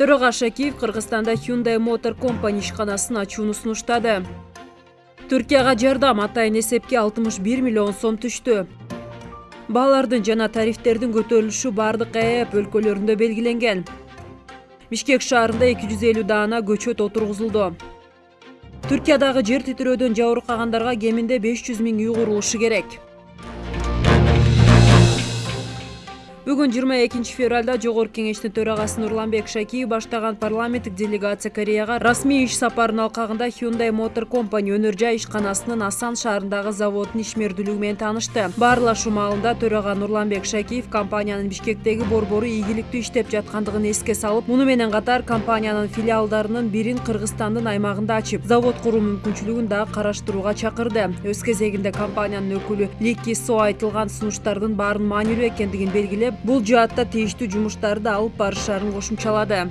төраға шакиев кыргызстанда hyundai motor company ишканасын ачууну сунуштады. Түркияга жардам атайын эсепке алтымыш бир миллион сом түштү. Баалардын жана тарифтердин көтөрүлүшү баардык эп өлкөлөрүндө белгиленген. Бишкек шаарында эки жүз элүү даана көчөт отургузулду. Түркиядагы жер титирөөдөн жабыркагандарга кеминде беш жүз миң үй курулушу керек бүгүн жыйырма экинчи февралда жогорку кеңештин төрагасы нурланбек шакиев баштаган парламенттик делегация кореяга расмий иш сапарынын алкагында hyundai motor company өнөр жай ишканасынын асан шаарындагы заводунун ишмердүүлүгү менен таанышты. Баарлашуу маалында төрага нурланбек шакиев компаниянын бишкектеги борбору ийгиликтүү иштеп жаткандыгын эске салып муну менен катар компаниянын филиалдарынын бирин кыргызстандын аймагында ачып завод куруу мүмкүнчүлүгүн дагы караштырууга чакырды. Өз кезегинде компаниянын өкүлү ли со айтылган сунуштардын баарын маанилүү экендигин белгилеп бул жаатта тийиштүү жумуштарды алып барышаарын кошумчалады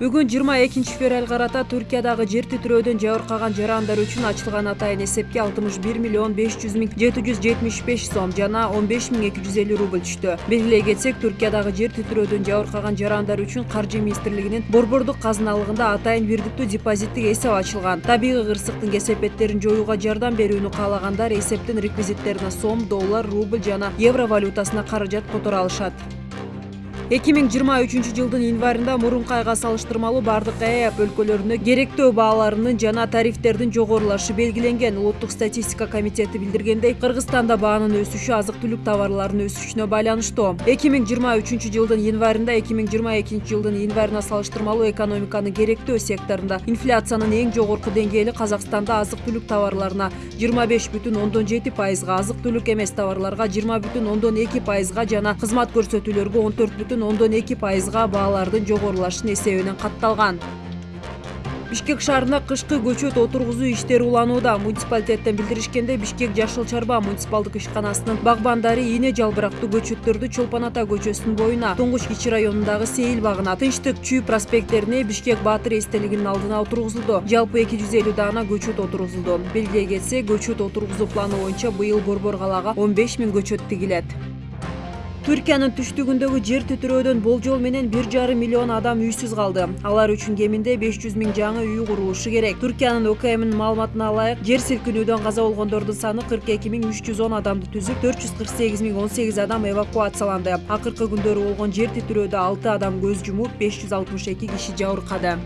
бүгүн жыйырма экинчи февралга карата түркиядагы жер титирөөдөн жабыркаган жарандар үчүн ачылган атайын эсепке алтымыш бир миллион беш жүз миң жети жүз жетимиш беш сом жана он беш миң эки жүз элүү рубль түштү. Белгилей кетсек түркиядагы жер титирөөдөн жабыркаган жарандар үчүн каржы министрлигинин борбордук казыналыгында атайын бирдиктүү депозиттик эсеп ачылган. Табигый кырсыктын кесепеттерин жоюуга жардам берүүнү каалагандар эсептин реквизиттерине сом доллар рубль жана евро валютасына каражат которо алышат эки миң жыйырма үчүнчү жылдын январында мурунку айга салыштырмалуу баардык эап өлкөлөрүндө керектөө бааларынын жана тарифтердин жогорулашы белгиленген улуттук статистика комитети билдиргендей кыргызстанда баанын өсүшү азык түлүк товарларынын өсүшүнө байланыштуу эки миң жыйырма үчүнчү жылдын январында эки миң жыйырма экинчи жылдын январына салыштырмалуу экономиканын керектөө секторунда инфляциянын эң жогорку деңгээли казакстанда азык түлүк товарларына жыйырма беш бүтүн ондон жети пайызга азык түлүк эмес товарларга жыйырма бүтүн ондон эки пайызга жана кызмат көрсөтүүлөргө он төрт бүтүн ондон эки пайызга баалардын жогорулашынын эсебинен катталган. Бишкек шаарында кышкы көчөт отургузуу иштери уланууда муниципалитеттен билдиришкендей бишкек жашыл чарба муниципалдык ишканасынын багбандары ийне жалбырактуу көчөттөрдү чолпон ата көчөсүнүн боюна туңгуч кичи районундагы сейил багына тынчтык чүй проспекттерине бишкек баатыр эстелигинин алдына отургузулду. Жалпы эки жүз элүү даана көчөт отургузулду. Белгилей кетсек көчөт отургузуу планы боюнча быйыл борбор калаага он беш миң көчөт тигилет түркиянын түштүгүндөгү жер титирөөдөн болжол менен бир жарым миллион адам үйсүз калды алар кеминде беш жүз миң жаңы үй курулушу керек. Түркиянын окмнин маалыматына ылайык жер силкинүүдөн каза болгондордун саны кырк эки миң үч жүз он адамды он сегиз адам эвакуацияланды. Акыркы күндөрү болгон жер титирөөдө алты адам көз алтымыш эки киши жабыркады